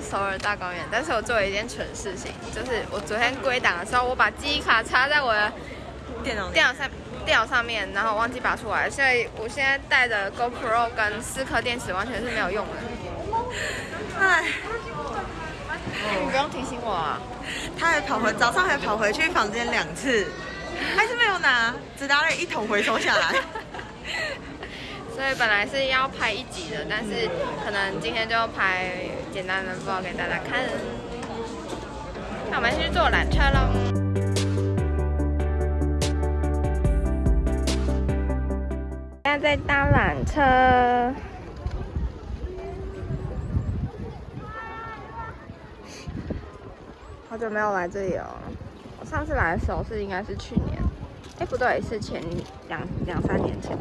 公园，但是我做了一件蠢事情，就是我昨天归档的时候，我把记忆卡插在我的电脑电脑上电脑上面，然后忘记拔出来，所以我现在带着 GoPro 跟四颗电池完全是没有用的。哎，你不用提醒我啊。他还跑回早上还跑回去房间两次，还是没有拿，只拿了一桶回收下来。所以本来是要拍一集的，但是可能今天就拍简单的报给大家看。那我们先去坐缆车喽。现在在搭缆车。好久没有来这里了。我上次来的时候是应该是去年，哎不对，是前两两三年前。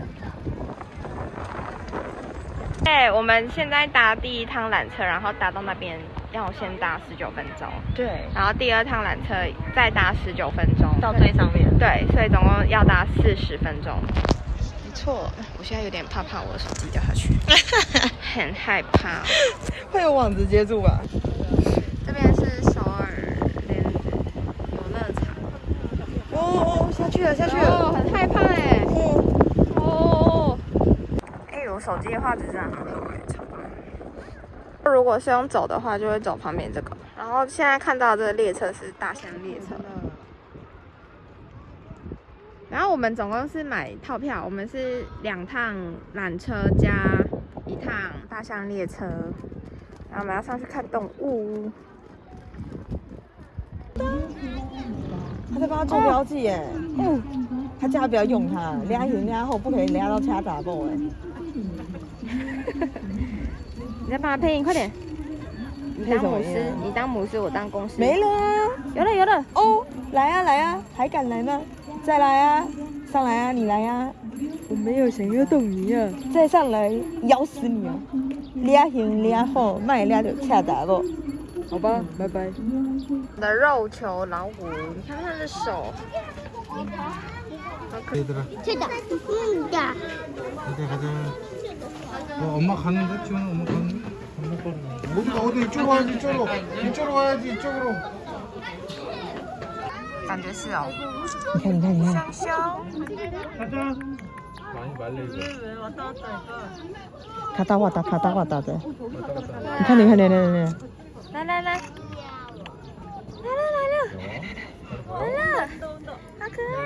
哎，我们现在搭第一趟缆车，然后搭到那边要先搭十九分钟。对，然后第二趟缆车再搭十九分钟到最上面。对，所以总共要搭四十分钟。没错，我现在有点怕怕我的手机掉下去，很害怕。会有网子接住吧？这边是首尔莲游乐场。哦哦，下去了，下去了。哦，很害怕哎。手机的画质真的很好哎，超棒。如果是用走的话，就会走旁边这个。然后现在看到这个列车是大象列车。然后我们总共是买套票，我们是两趟缆车加一趟大象列车。然后我们要上去看动物。他在帮他做标记耶。他叫他不要用它，拉前拉后不可以拉到其他打爆哎。你再帮他配音，快点！你当母狮，你当母狮，我当公狮。没了啊！有了有了哦！来啊来啊，还敢来吗？再来啊！上来啊！你来啊！我没有想要动你啊！再上来，咬死你啊！俩前俩好，卖俩就恰打不？好吧，拜拜。的肉球老虎，你看他的手。 얘들아. 됐다. 응, 가자, 가자. 어, 엄마 가는데? 지금 엄마 가는데? 엄마 가는데? 어디가 어디 이쪽으로 와야지 이쪽으로. 이쪽으로 와야지 이쪽으로. 感觉是哦。你看，你看，你看。香香。 가자. 많이 말려 이거. 갔다 왔다, 갔다 왔다 돼. 왔다 갔다. 你看，你看，你看，你看。来来来，来了来了来了，好可爱哦！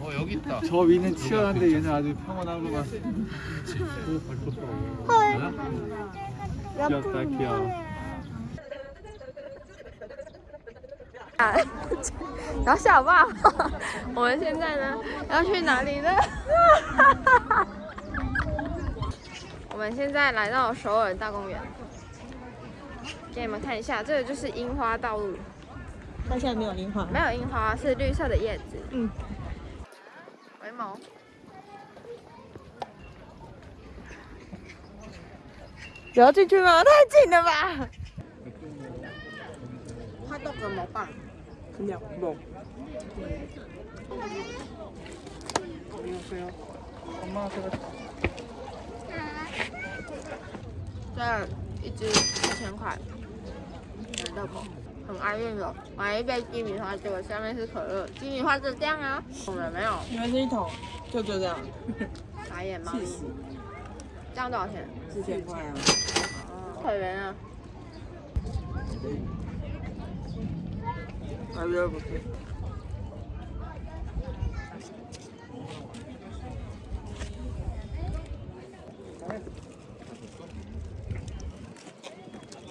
어, 여기 있다. 저 위는 치열한데 얘는 아주 평온한 것 같아. 헐. 귀엽다, 귀여워. 然后小爸，我们现在呢要去哪里呢？我们现在来到首尔大公园，给你们看一下，这个就是樱花道路。 它现在没有樱花，没有樱花，是绿色的叶子。嗯。回眸。不要进去吗？太近了吧！它豆怎么办？ 그냥 뭐. 안녕하세요. 엄마가 제가 这一只一千块，买热狗， 很爱那种买一杯鸡米花，结果下面是可乐，鸡米花就这样啊，我们没有，你们是一桶，就就这样，打野猫，这样多少钱？四千块啊，可怜啊，还有不是。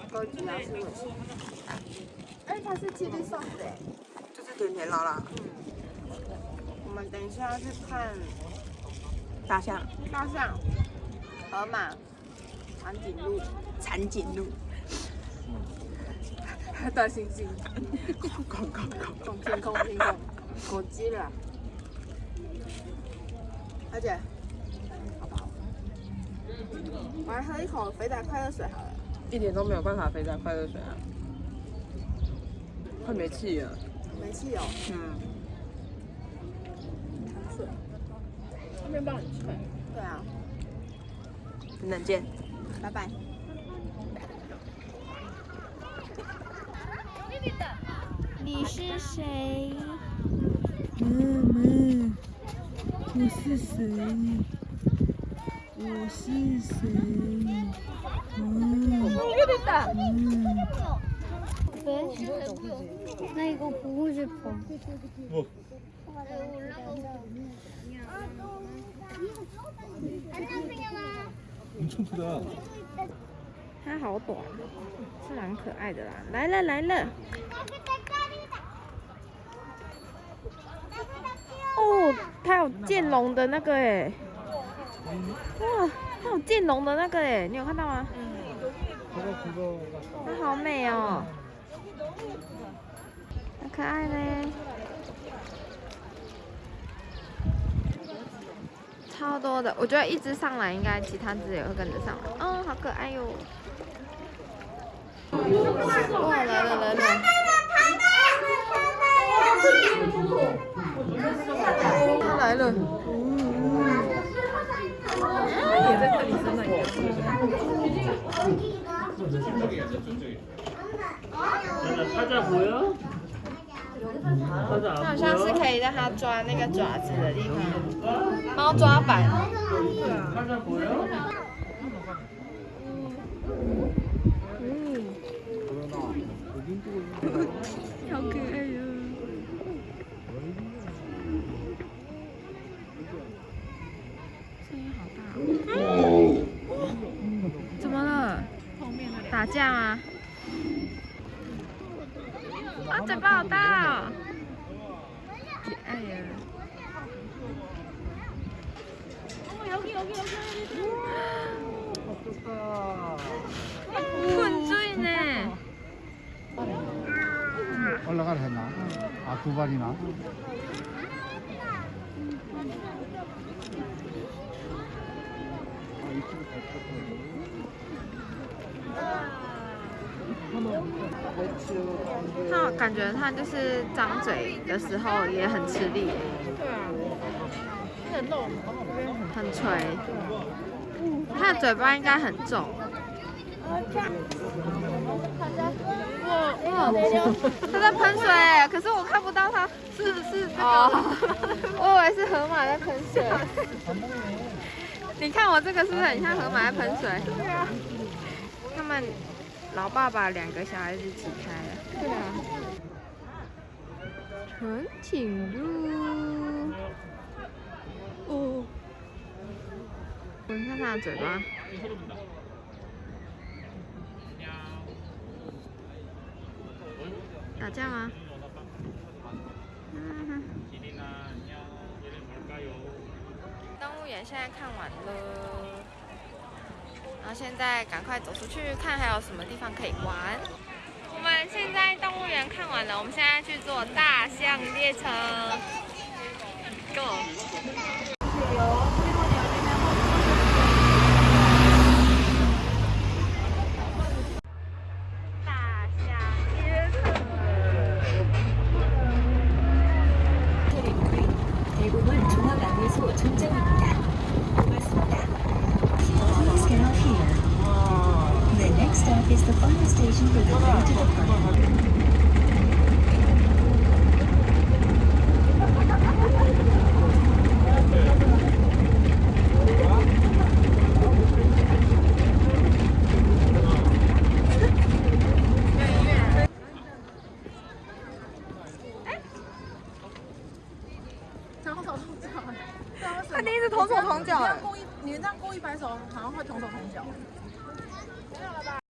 高级老师。 이它是 chili sauce 哎，就是甜甜辣辣。我们等一下要去看大象，大象、河马，长颈鹿，长颈鹿，大猩猩，空空空空天空天空，狗鸡了。而且，好不好？我来喝一口肥仔快乐水好了。一点都没有办法肥仔快乐水啊，快没气了。没气哦，嗯，面包很脆。对啊，等等见。拜拜。你是谁？妈妈，我是谁？我是谁？嗯，나 이거 보고 싶어. 뭐? 엄청 크다. 它好短，是蛮可爱的啦。来了来了。哦，它有剑龙的那个哎，哇，它有剑龙的那个哎，你有看到吗？ 그거 그거 它好美哦， 好可爱嘞，超多的。我觉得一只上来，应该其他只也会跟着上来。哦，好可爱哟！哇，来了来了！他来了。찾아 보여? 찾아 它好 안 像是 보여? 可以让它抓那个爪子的地方，猫抓板。 찾아 보여? 好可爱哟、声音好大、哦。怎么了？打架吗？ 困醉呢。 올라가라 했나? 아 두 발이나? 아, 它感觉它就是张嘴的时候也很吃力。对啊， 很垂。它的嘴巴应该很重。哇，它在喷水，可是我看不到它是是这个，我以为是河马在喷水。你看我这个是不是很像河马在喷水？对啊。他们老爸爸两个小孩子一起开的。对啊。长颈鹿。闻看它的嘴巴。打架吗？嗯哼。动物园现在看完了，然后现在赶快走出去看还有什么地方可以玩。我们现在动物园看完了，我们现在去坐大象列车。Go！凶手很小，没有了吧？